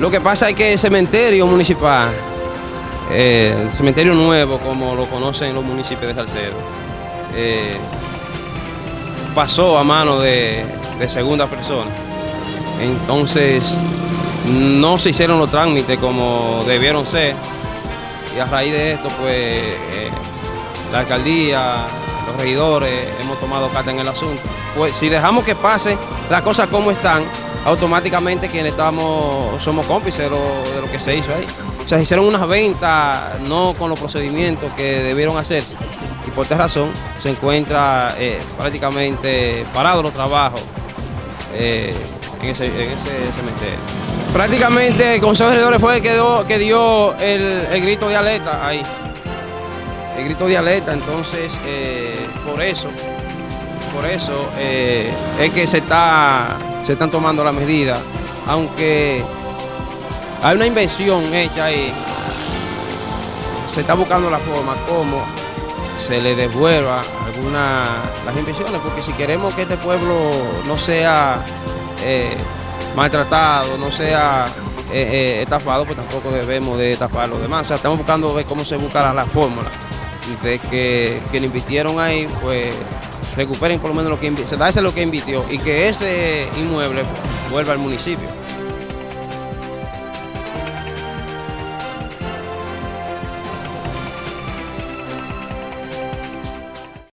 Lo que pasa es que el cementerio municipal, eh, el cementerio nuevo, como lo conocen los municipios de Salcedo, eh, pasó a mano de, de segunda persona. Entonces, no se hicieron los trámites como debieron ser. Y a raíz de esto, pues, eh, la alcaldía, los regidores, hemos tomado carta en el asunto. Pues si dejamos que pase las cosas como están, automáticamente quienes estamos, somos cómplices de lo, que se hizo ahí. O sea, se hicieron unas ventas no con los procedimientos que debieron hacerse. Y por esta razón se encuentra eh, prácticamente parados los trabajos eh, en, ese, en ese cementerio. Prácticamente el Consejo de Regidores fue el que dio, que dio el, el grito de alerta ahí. El grito de alerta, entonces eh, por eso, por eso eh, es que se, está, se están tomando las medidas, aunque hay una inversión hecha ahí, se está buscando la forma como se le devuelva algunas las inversiones, porque si queremos que este pueblo no sea eh, maltratado, no sea eh, estafado, pues tampoco debemos de estafar los demás. O sea, estamos buscando ver cómo se buscará la fórmula de que, le invirtieron ahí, pues recuperen por lo menos lo que se da ese lo que invirtió y que ese inmueble vuelva al municipio.